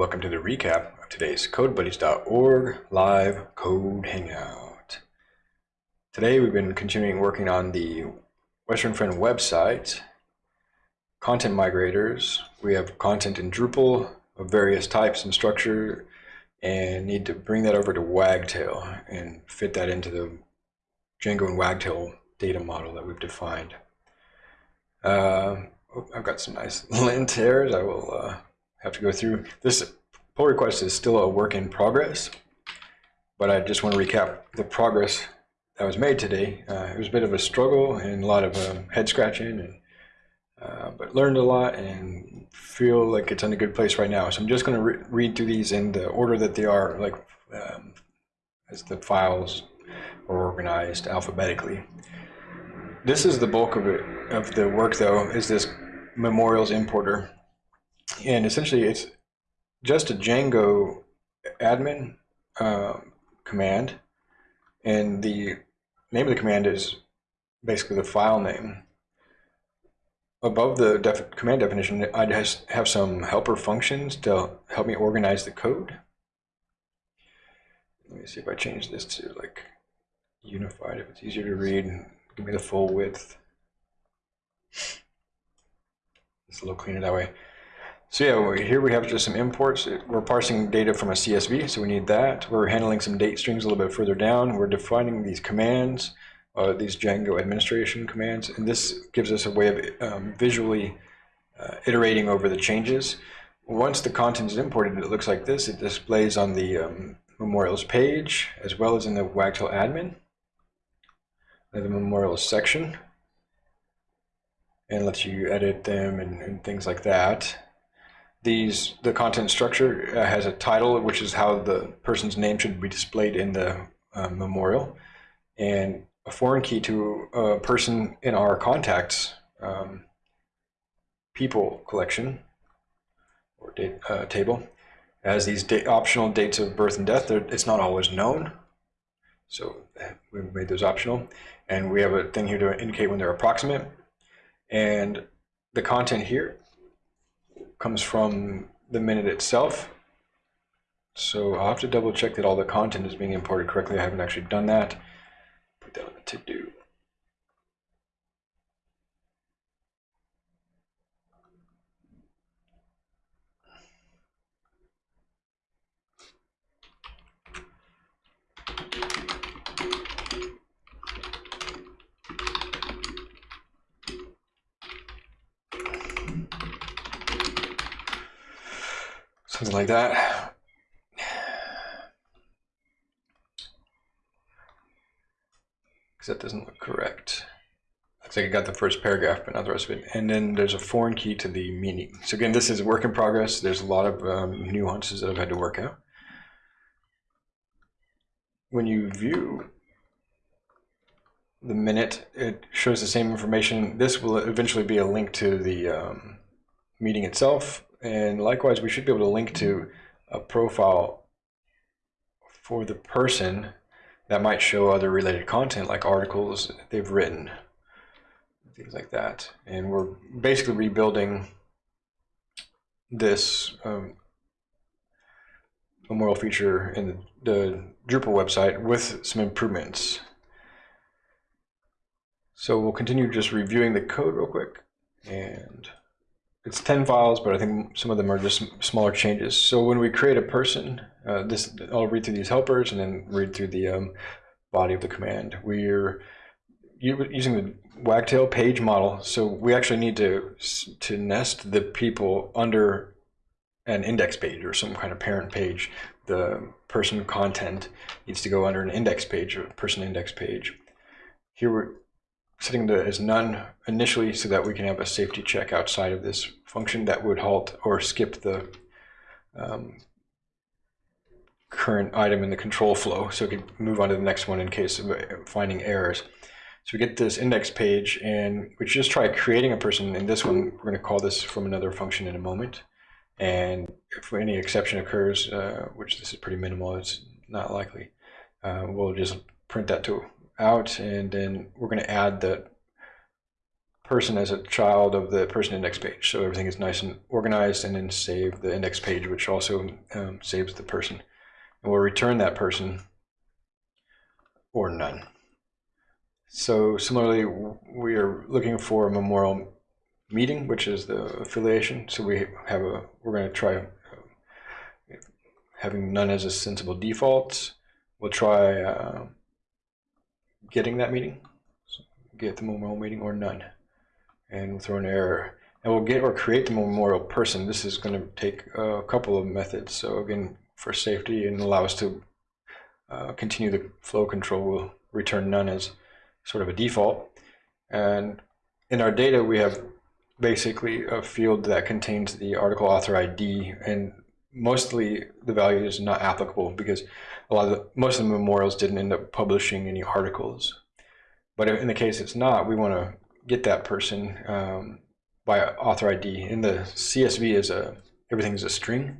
Welcome to the recap of today's CodeBuddies.org live code hangout. Today we've been continuing working on the Western Friend website, content migrators. We have content in Drupal of various types and structure and need to bring that over to Wagtail and fit that into the Django and Wagtail data model that we've defined. Uh, oh, I've got some nice lint errors. I will uh, have to go through. This pull request is still a work in progress, but I just want to recap the progress that was made today. Uh, it was a bit of a struggle and a lot of um, head scratching, and uh, but learned a lot and feel like it's in a good place right now. So I'm just going to re read through these in the order that they are, like um, as the files are organized alphabetically. This is the bulk of it of the work, though, is this memorials importer, and essentially it's just a Django admin uh, command, and the name of the command is basically the file name. Above the def command definition, I just have some helper functions to help me organize the code. Let me see if I change this to like unified, if it's easier to read. Give me the full width. It's a little cleaner that way. So yeah, here we have just some imports. We're parsing data from a CSV, so we need that. We're handling some date strings a little bit further down. We're defining these commands, uh, these Django administration commands, and this gives us a way of um, visually uh, iterating over the changes. Once the content is imported, it looks like this. It displays on the um, memorials page, as well as in the Wagtail admin, the memorials section, and lets you edit them and, and things like that these the content structure uh, has a title, which is how the person's name should be displayed in the uh, memorial, and a foreign key to a person in our contacts um, people collection or date uh, table as these da optional dates of birth and death. It's not always known, so we made those optional, and we have a thing here to indicate when they're approximate, and the content here comes from the minute itself. So I'll have to double check that all the content is being imported correctly. I haven't actually done that. Put that on the to-do. Something like that. Because that doesn't look correct. Looks like I got the first paragraph, but not the rest of it. And then there's a foreign key to the meaning. So again, this is a work in progress. There's a lot of um, nuances that I've had to work out. When you view the minute, it shows the same information. This will eventually be a link to the um, meeting itself and likewise, we should be able to link to a profile for the person that might show other related content like articles they've written, things like that. And we're basically rebuilding this um, memorial feature in the, the Drupal website with some improvements. So we'll continue just reviewing the code real quick and it's 10 files, but I think some of them are just smaller changes. So when we create a person, uh, this I'll read through these helpers and then read through the um, body of the command. We're using the Wagtail page model, so we actually need to to nest the people under an index page or some kind of parent page. The person content needs to go under an index page or person index page. Here we're setting the as none initially so that we can have a safety check outside of this function that would halt or skip the um, current item in the control flow so we can move on to the next one in case of uh, finding errors. So we get this index page and we just try creating a person in this one. We're going to call this from another function in a moment. And if any exception occurs, uh, which this is pretty minimal, it's not likely, uh, we'll just print that to out and then we're going to add the person as a child of the person index page. So everything is nice and organized and then save the index page, which also um, saves the person. And we'll return that person or none. So similarly, we are looking for a memorial meeting, which is the affiliation. So we have a, we're going to try uh, having none as a sensible default. We'll try uh, getting that meeting, so get the memorial meeting or none, and we'll throw an error. And we'll get or create the memorial person. This is going to take a couple of methods. So again, for safety and allow us to uh, continue the flow control, we'll return none as sort of a default. And in our data, we have basically a field that contains the article author ID and mostly the value is not applicable because a lot of the, most of the memorials didn't end up publishing any articles. But in the case it's not, we want to get that person um, by author ID. In the CSV is a everything is a string.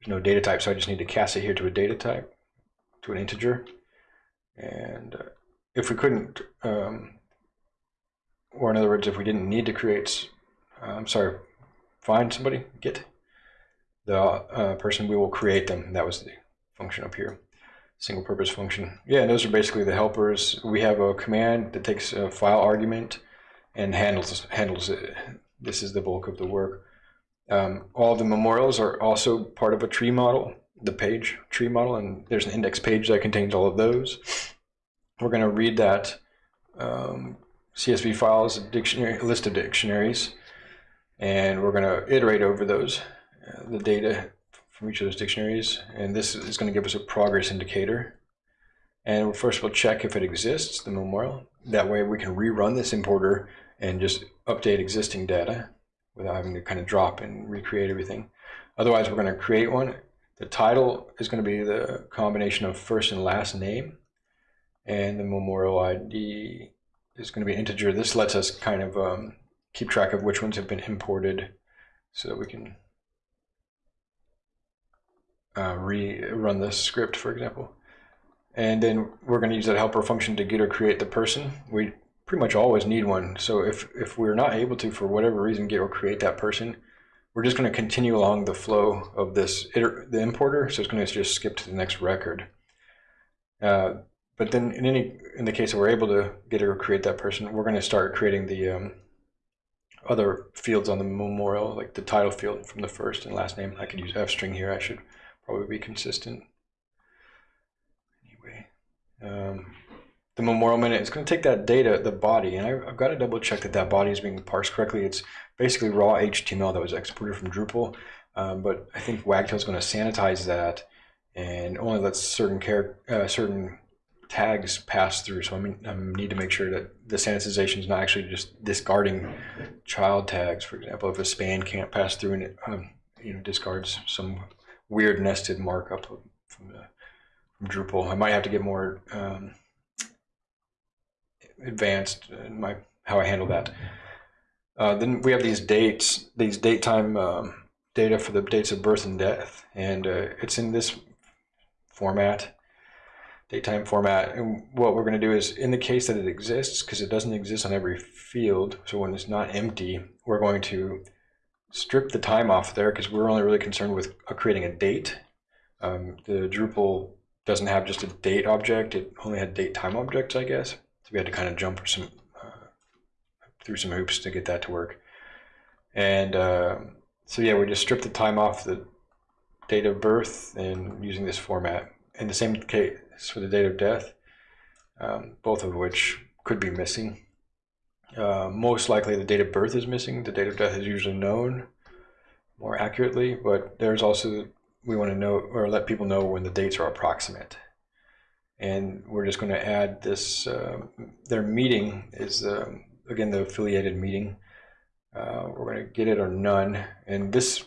There's no data type, so I just need to cast it here to a data type, to an integer. And uh, if we couldn't, um, or in other words, if we didn't need to create, uh, I'm sorry, find somebody, get the uh, person, we will create them. That was the function up here, single purpose function. Yeah, those are basically the helpers. We have a command that takes a file argument and handles handles it. This is the bulk of the work. Um, all the memorials are also part of a tree model, the page tree model, and there's an index page that contains all of those. We're going to read that um, CSV file as a dictionary, list of dictionaries, and we're going to iterate over those, the data from each of those dictionaries, and this is going to give us a progress indicator. And first we'll check if it exists, the memorial. That way we can rerun this importer and just update existing data without having to kind of drop and recreate everything. Otherwise, we're going to create one. The title is going to be the combination of first and last name, and the memorial ID is going to be integer. This lets us kind of um, keep track of which ones have been imported so that we can uh, rerun this script, for example. And then we're going to use that helper function to get or create the person. We pretty much always need one. So if, if we're not able to, for whatever reason, get or create that person, we're just going to continue along the flow of this, the importer. So it's going to just skip to the next record. Uh, but then in any in the case that we're able to get or create that person, we're going to start creating the um, other fields on the memorial, like the title field from the first and last name. I could use F string here. I should probably be consistent. Anyway, um, the memorial minute is going to take that data, the body, and I, have got to double check that that body is being parsed correctly. It's basically raw HTML that was exported from Drupal, um, but I think Wagtail is going to sanitize that and only lets certain char uh, certain tags pass through. So I, mean, I need to make sure that the sanitization is not actually just discarding child tags. For example, if a span can't pass through and it um, you know discards some weird nested markup from the from Drupal, I might have to get more um, advanced in my how I handle that. Uh, then we have these dates, these date time um, data for the dates of birth and death, and uh, it's in this format datetime format. And what we're going to do is, in the case that it exists, because it doesn't exist on every field, so when it's not empty, we're going to strip the time off there because we're only really concerned with uh, creating a date. Um, the Drupal doesn't have just a date object, it only had date time objects, I guess. So we had to kind of jump some uh, through some hoops to get that to work. And uh, so yeah, we just strip the time off the date of birth and using this format. In the same case, for the date of death, um, both of which could be missing. Uh, most likely the date of birth is missing. The date of death is usually known more accurately, but there's also, we want to know or let people know when the dates are approximate. And we're just going to add this, uh, their meeting is, um, again, the affiliated meeting. Uh, we're going to get it or none. And this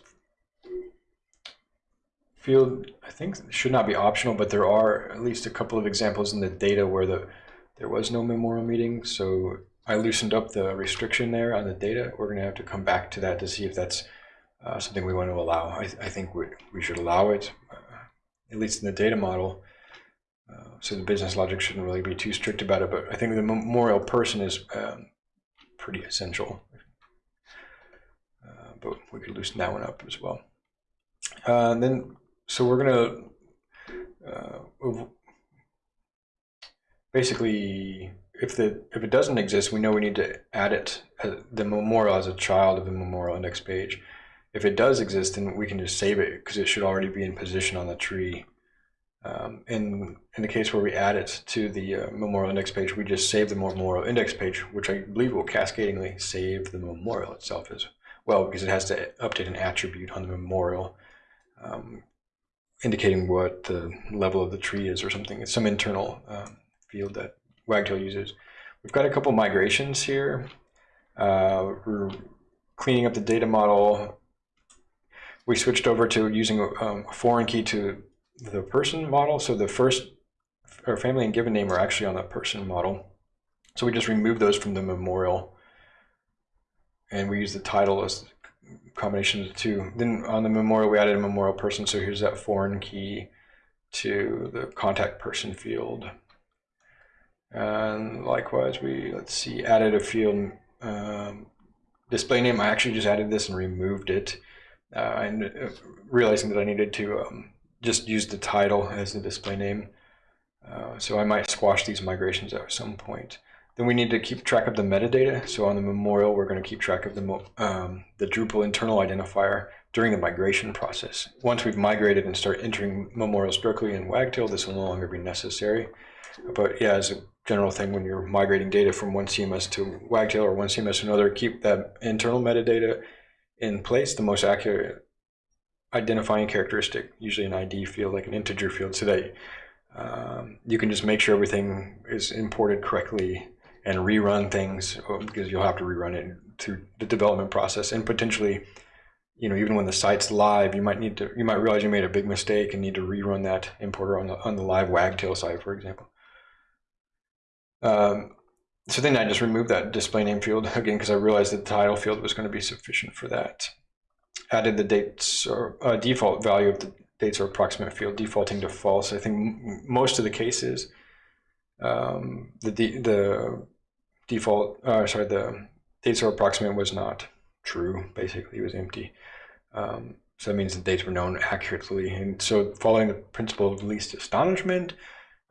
field, I think, should not be optional, but there are at least a couple of examples in the data where the there was no memorial meeting. So I loosened up the restriction there on the data. We're going to have to come back to that to see if that's uh, something we want to allow. I, I think we, we should allow it, uh, at least in the data model. Uh, so the business logic shouldn't really be too strict about it. But I think the memorial person is um, pretty essential. Uh, but we could loosen that one up as well. Uh, then, so we're gonna uh, basically, if the if it doesn't exist, we know we need to add it uh, the memorial as a child of the memorial index page. If it does exist, then we can just save it because it should already be in position on the tree. Um, in, in the case where we add it to the uh, memorial index page, we just save the memorial index page, which I believe will cascadingly save the memorial itself as well, because it has to update an attribute on the memorial, um, indicating what the level of the tree is or something. It's some internal um, field that Wagtail uses. We've got a couple migrations here. Uh, we're cleaning up the data model. We switched over to using um, a foreign key to the person model. So the first or family and given name are actually on the person model. So we just remove those from the memorial and we use the title as combination of the two. Then on the memorial, we added a memorial person. So here's that foreign key to the contact person field. And likewise, we, let's see, added a field um, display name. I actually just added this and removed it. Uh, and uh, realizing that I needed to um, just use the title as the display name. Uh, so I might squash these migrations at some point. Then we need to keep track of the metadata. So on the memorial, we're going to keep track of the, um, the Drupal internal identifier during the migration process. Once we've migrated and start entering memorials directly in Wagtail, this will no longer be necessary. But yeah, as a general thing, when you're migrating data from one CMS to Wagtail or one CMS to another, keep that internal metadata in place. The most accurate identifying characteristic, usually an ID field, like an integer field, so that um, you can just make sure everything is imported correctly and rerun things because you'll have to rerun it through the development process and potentially, you know, even when the site's live, you might need to, you might realize you made a big mistake and need to rerun that importer on the, on the live Wagtail site, for example. Um, so then I just removed that display name field again because I realized the title field was going to be sufficient for that added the dates or uh, default value of the dates or approximate field defaulting to false. I think most of the cases, um, the the default, uh, sorry, the dates or approximate was not true. Basically, it was empty. Um, so that means the dates were known accurately. And so, following the principle of least astonishment,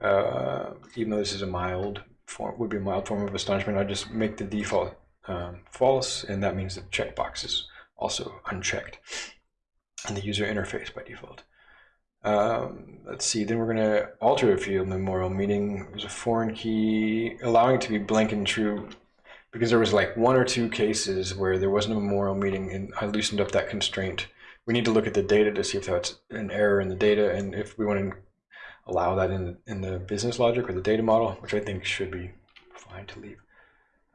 uh, even though this is a mild form, would be a mild form of astonishment, I just make the default um, false, and that means the checkbox is also unchecked in the user interface by default. Um, let's see, then we're going to alter a field memorial, meaning there's a foreign key, allowing it to be blank and true, because there was like one or two cases where there wasn't a memorial meeting and I loosened up that constraint. We need to look at the data to see if that's an error in the data and if we want to allow that in, in the business logic or the data model, which I think should be fine to leave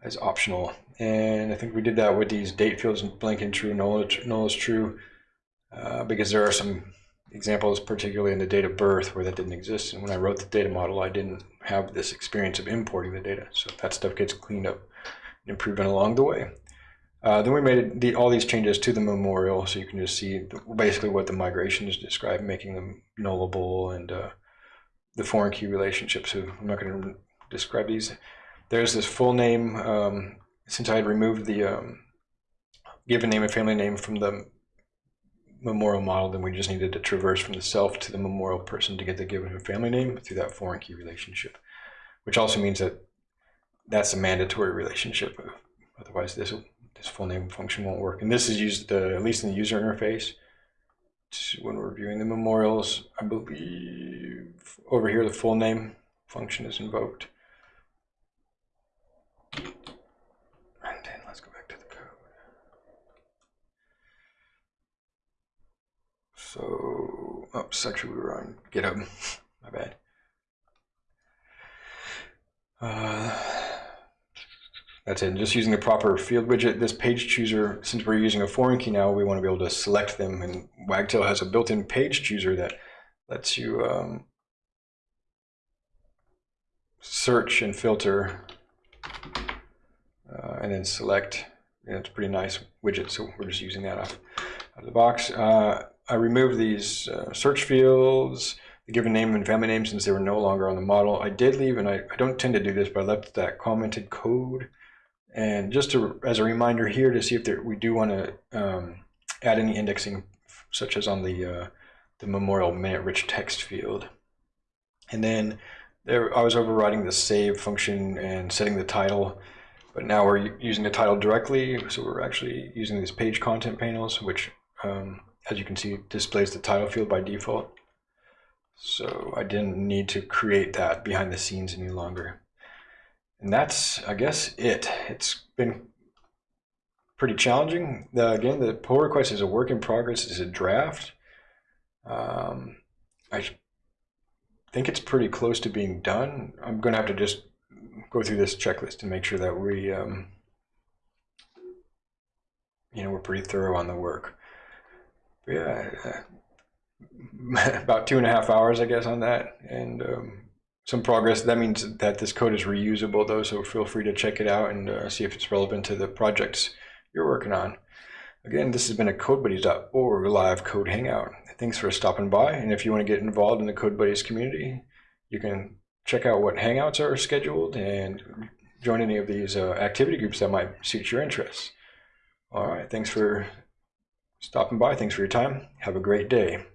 as optional. And I think we did that with these date fields blank and true, null, null is true, uh, because there are some examples, particularly in the date of birth, where that didn't exist. And when I wrote the data model, I didn't have this experience of importing the data. So that stuff gets cleaned up on along the way. Uh, then we made the, all these changes to the memorial, so you can just see basically what the migration is describe, making them nullable and uh, the foreign key relationship. So I'm not going to describe these there's this full name, um, since I had removed the um, given name and family name from the memorial model, then we just needed to traverse from the self to the memorial person to get the given and family name through that foreign key relationship, which also means that that's a mandatory relationship. Otherwise, this this full name function won't work. And this is used, uh, at least in the user interface, when we're viewing the memorials. I believe over here the full name function is invoked. And then let's go back to the code. So, oh, actually we were on GitHub. My bad. Uh, that's it. Just using the proper field widget. This page chooser, since we're using a foreign key now, we want to be able to select them. And Wagtail has a built-in page chooser that lets you um, search and filter uh, and then select. And it's a pretty nice widget, so we're just using that off, of the box. Uh, I removed these uh, search fields, the given name and family name since they were no longer on the model. I did leave, and I, I don't tend to do this, but I left that commented code And just to, as a reminder here to see if there, we do want to um, add any indexing, such as on the uh, the memorial minute rich text field. And then there, I was overriding the save function and setting the title, but now we're using the title directly. So we're actually using these page content panels, which, um, as you can see, displays the title field by default. So I didn't need to create that behind the scenes any longer. And that's, I guess, it. It's been pretty challenging. The, again, the pull request is a work in progress, it's a draft. Um, I think it's pretty close to being done. I'm going to have to just go through this checklist to make sure that we, um, you know, we're pretty thorough on the work. But yeah, uh, about two and a half hours, I guess, on that, and um, some progress. That means that this code is reusable, though, so feel free to check it out and uh, see if it's relevant to the projects you're working on. Again, this has been a CodeBuddies.org live code hangout. Thanks for stopping by. And if you want to get involved in the CodeBuddies community, you can check out what hangouts are scheduled and join any of these uh, activity groups that might suit your interests. All right, thanks for stopping by. Thanks for your time. Have a great day.